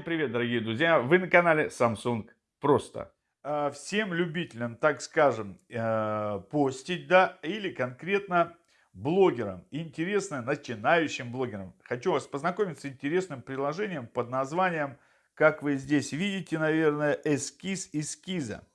Всем привет, дорогие друзья! Вы на канале Samsung Просто. А, всем любителям, так скажем, э, постить, да, или конкретно блогерам, интересно начинающим блогерам. Хочу вас познакомить с интересным приложением под названием, как вы здесь видите, наверное, эскиз эскиза.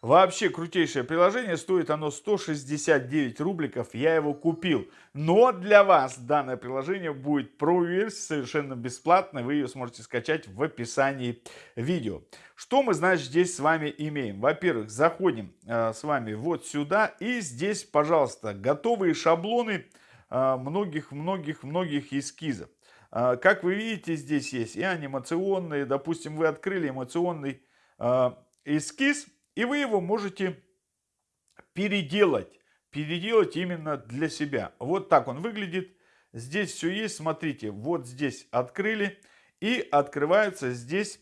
Вообще крутейшее приложение, стоит оно 169 рубликов, я его купил. Но для вас данное приложение будет про совершенно бесплатно, вы ее сможете скачать в описании видео. Что мы, значит, здесь с вами имеем? Во-первых, заходим э, с вами вот сюда и здесь, пожалуйста, готовые шаблоны многих-многих-многих э, эскизов. Э, как вы видите, здесь есть и анимационные, допустим, вы открыли эмоционный э, эскиз, и вы его можете переделать. Переделать именно для себя. Вот так он выглядит. Здесь все есть. Смотрите, вот здесь открыли. И открываются здесь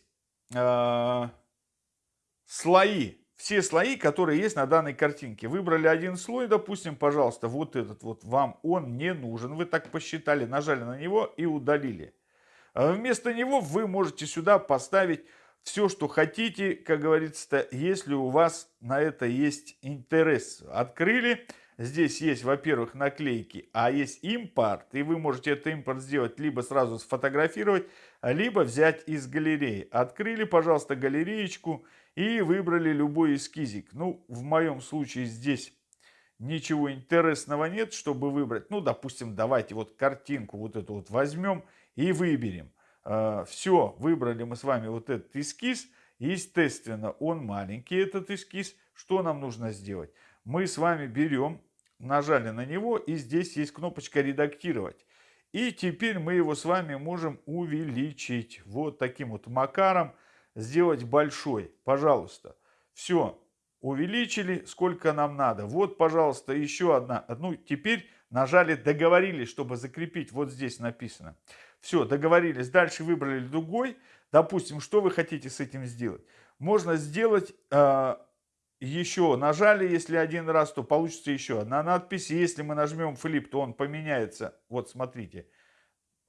э, слои. Все слои, которые есть на данной картинке. Выбрали один слой, допустим, пожалуйста, вот этот вот вам он не нужен. Вы так посчитали, нажали на него и удалили. А вместо него вы можете сюда поставить все, что хотите, как говорится, если у вас на это есть интерес. Открыли, здесь есть, во-первых, наклейки, а есть импорт, и вы можете этот импорт сделать, либо сразу сфотографировать, либо взять из галереи. Открыли, пожалуйста, галереечку и выбрали любой эскизик. Ну, в моем случае здесь ничего интересного нет, чтобы выбрать. Ну, допустим, давайте вот картинку вот эту вот возьмем и выберем. А, Все, выбрали мы с вами вот этот эскиз. Естественно, он маленький, этот эскиз. Что нам нужно сделать? Мы с вами берем, нажали на него, и здесь есть кнопочка «Редактировать». И теперь мы его с вами можем увеличить вот таким вот макаром, сделать большой. Пожалуйста. Все, увеличили, сколько нам надо. Вот, пожалуйста, еще одна. Ну, теперь нажали «Договорились», чтобы закрепить. Вот здесь написано. Все, договорились. Дальше выбрали другой. Допустим, что вы хотите с этим сделать? Можно сделать э, еще, нажали, если один раз, то получится еще одна надпись. Если мы нажмем флип, то он поменяется. Вот смотрите,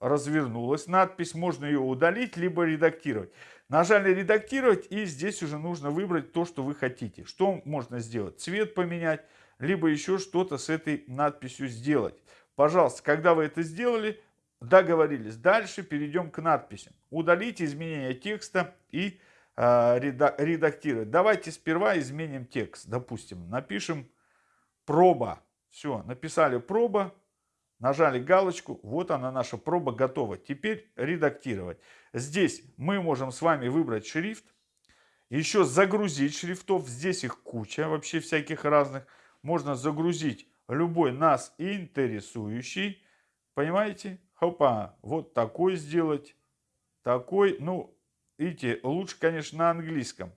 развернулась надпись. Можно ее удалить, либо редактировать. Нажали редактировать, и здесь уже нужно выбрать то, что вы хотите. Что можно сделать? Цвет поменять, либо еще что-то с этой надписью сделать. Пожалуйста, когда вы это сделали, Договорились. Дальше перейдем к надписям. Удалить изменения текста и э, редактировать. Давайте сперва изменим текст. Допустим, напишем проба. Все, написали проба, нажали галочку. Вот она, наша проба готова. Теперь редактировать. Здесь мы можем с вами выбрать шрифт. Еще загрузить шрифтов. Здесь их куча вообще всяких разных. Можно загрузить любой нас интересующий. Понимаете? Хопа, вот такой сделать, такой. Ну, видите, лучше, конечно, на английском.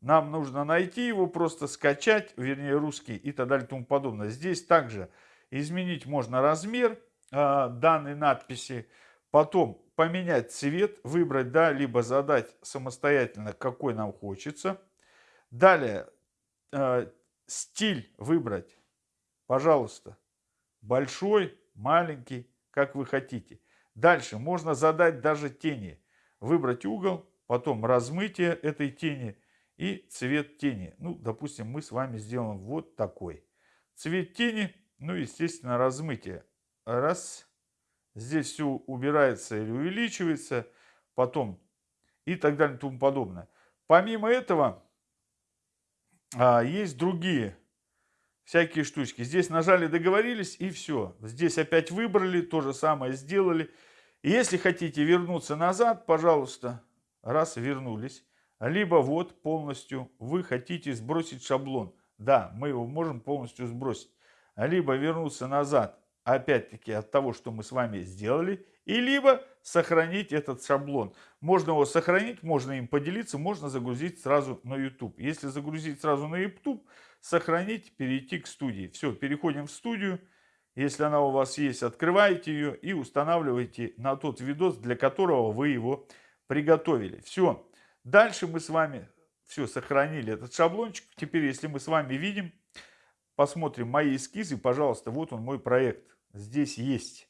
Нам нужно найти его, просто скачать, вернее, русский и так далее и тому подобное. Здесь также изменить можно размер э, данной надписи, потом поменять цвет, выбрать, да, либо задать самостоятельно, какой нам хочется. Далее, э, стиль выбрать, пожалуйста, большой, маленький, как вы хотите. Дальше можно задать даже тени. Выбрать угол, потом размытие этой тени и цвет тени. Ну, допустим, мы с вами сделаем вот такой. Цвет тени, ну, естественно, размытие. Раз. Здесь все убирается или увеличивается. Потом и так далее и тому подобное. Помимо этого, а, есть другие всякие штучки. Здесь нажали, договорились и все. Здесь опять выбрали, то же самое сделали. И если хотите вернуться назад, пожалуйста, раз вернулись. Либо вот полностью вы хотите сбросить шаблон. Да, мы его можем полностью сбросить. Либо вернуться назад, опять-таки от того, что мы с вами сделали. И либо сохранить этот шаблон. Можно его сохранить, можно им поделиться, можно загрузить сразу на YouTube. Если загрузить сразу на YouTube, сохранить, перейти к студии. Все, переходим в студию. Если она у вас есть, открываете ее и устанавливаете на тот видос, для которого вы его приготовили. Все. Дальше мы с вами все сохранили этот шаблончик. Теперь, если мы с вами видим, посмотрим мои эскизы, пожалуйста, вот он мой проект. Здесь есть.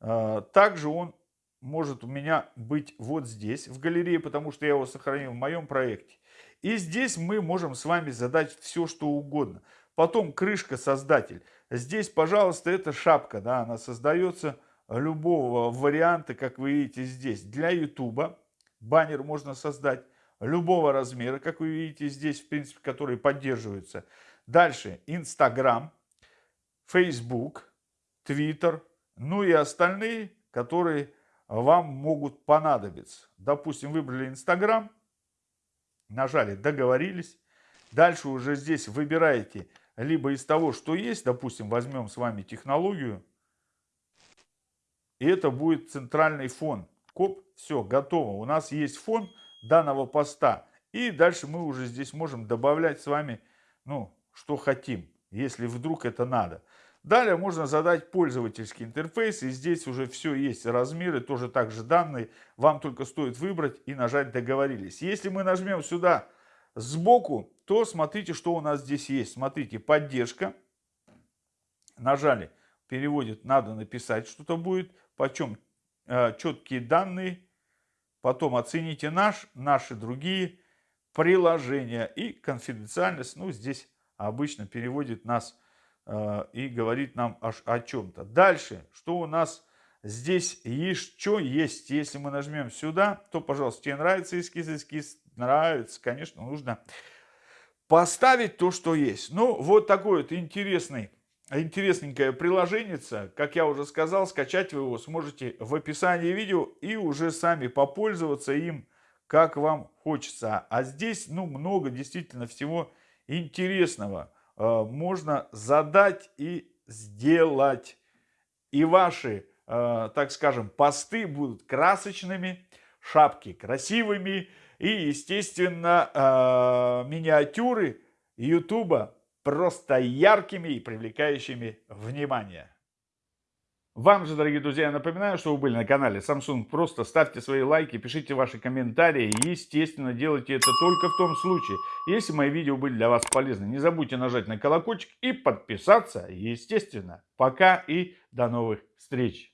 А, также он может у меня быть вот здесь, в галерее, потому что я его сохранил в моем проекте. И здесь мы можем с вами задать все, что угодно. Потом крышка создатель. Здесь, пожалуйста, это шапка, да, она создается любого варианта, как вы видите здесь. Для YouTube баннер можно создать любого размера, как вы видите здесь, в принципе, которые поддерживаются. Дальше Instagram, Facebook, Twitter, ну и остальные, которые вам могут понадобиться. Допустим, выбрали Instagram, нажали «Договорились». Дальше уже здесь выбираете либо из того, что есть, допустим, возьмем с вами технологию, и это будет центральный фон. Коп, все, готово. У нас есть фон данного поста. И дальше мы уже здесь можем добавлять с вами, ну, что хотим, если вдруг это надо. Далее можно задать пользовательский интерфейс, и здесь уже все есть, размеры, тоже также данные. Вам только стоит выбрать и нажать «Договорились». Если мы нажмем сюда сбоку, то смотрите, что у нас здесь есть. Смотрите, поддержка. Нажали, переводит, надо написать, что-то будет. Почем э, четкие данные. Потом оцените наш, наши другие приложения. И конфиденциальность, ну здесь обычно переводит нас и говорит нам аж о чем-то. Дальше, что у нас здесь еще есть. Если мы нажмем сюда, то, пожалуйста, тебе нравится эскиз, эскиз нравится, конечно, нужно поставить то, что есть. Ну, вот такой вот интересный, интересненькое приложение. Как я уже сказал, скачать вы его сможете в описании видео и уже сами попользоваться им, как вам хочется. А здесь, ну, много действительно всего интересного э, можно задать и сделать. И ваши, э, так скажем, посты будут красочными, шапки красивыми, и, естественно, э, миниатюры Ютуба просто яркими и привлекающими внимание. Вам же, дорогие друзья, я напоминаю, что вы были на канале Samsung. Просто ставьте свои лайки, пишите ваши комментарии. Естественно, делайте это только в том случае, если мои видео были для вас полезны. Не забудьте нажать на колокольчик и подписаться, естественно. Пока и до новых встреч.